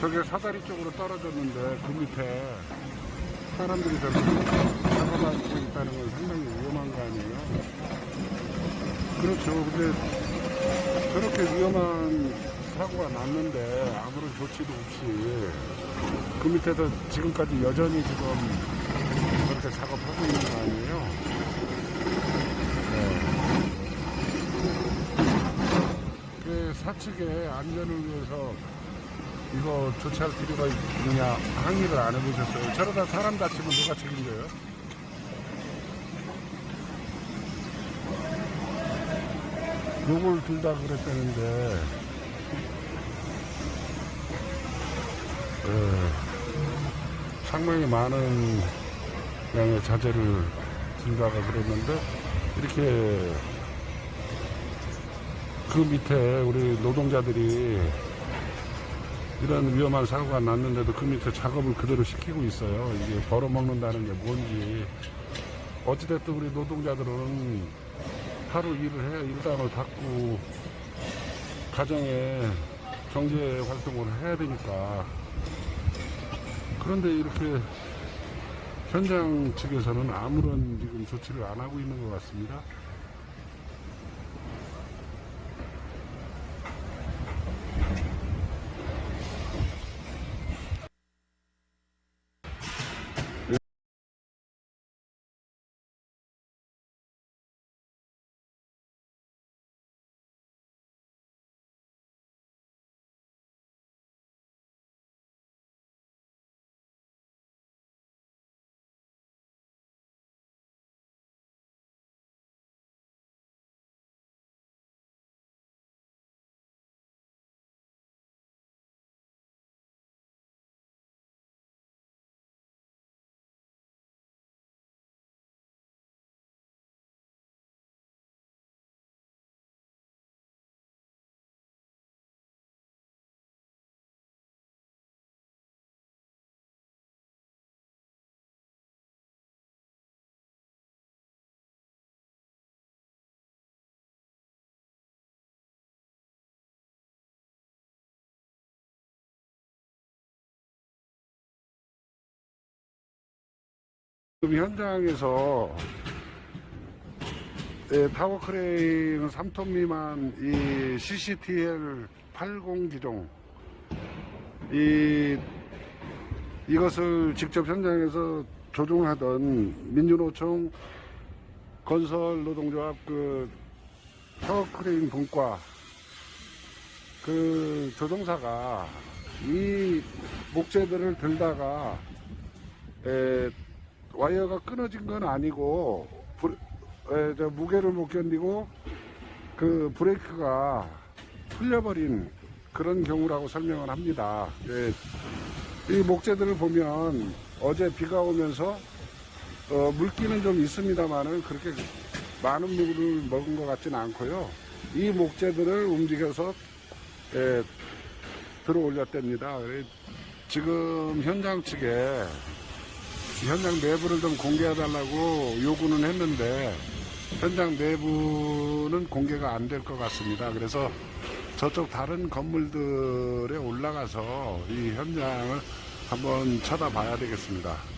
저게 사다리 쪽으로 떨어졌는데 그 밑에 사람들이 저렇게 잡아다니고 있다는 건 상당히 위험한 거 아니에요? 그렇죠. 근데 저렇게 위험한 사고가 났는데 아무런 조치도 없이 그 밑에서 지금까지 여전히 지금 그렇게 작업하고 있는 거 아니에요? 네. 그 사측의 안전을 위해서 이거 조치할 필요가 있느냐 항의를 안 해보셨어요? 저러다 사람 다치면 누가 책임져요? 요걸 둘 다 그랬다는데 예, 상당히 많은 양의 자재를 들다가 그랬는데 이렇게 그 밑에 우리 노동자들이 이런 위험한 사고가 났는데도 그 밑에 작업을 그대로 시키고 있어요. 이게 벌어먹는다는 게 뭔지. 어찌됐든 우리 노동자들은 하루 일을 해, 일당을 받고 가정에 경제 활동을 해야 되니까. 그런데 이렇게 현장 측에서는 아무런 지금 조치를 안 하고 있는 것 같습니다. 지금 현장에서 예, 타워 크레인 3톤 미만 이 CCTL 80 기종. 이 이것을 직접 현장에서 조종하던 민주노총 건설 노동조합 그 타워 크레인 분과 그 조종사가 이 목재들을 들다가 에, 와이어가 끊어진 건 아니고 불- 에, 저 무게를 못 견디고 그 브레이크가 풀려버린 그런 경우라고 설명을 합니다. 예, 이 목재들을 보면 어제 비가 오면서 어, 물기는 좀 있습니다만은 그렇게 많은 물을 먹은 것 같지는 않고요. 이 목재들을 움직여서 예, 들어 올렸답니다. 지금 현장 측에 현장 내부를 좀 공개해달라고 요구는 했는데 현장 내부는 공개가 안 될 것 같습니다. 그래서 저쪽 다른 건물들에 올라가서 이 현장을 한번 쳐다봐야 되겠습니다.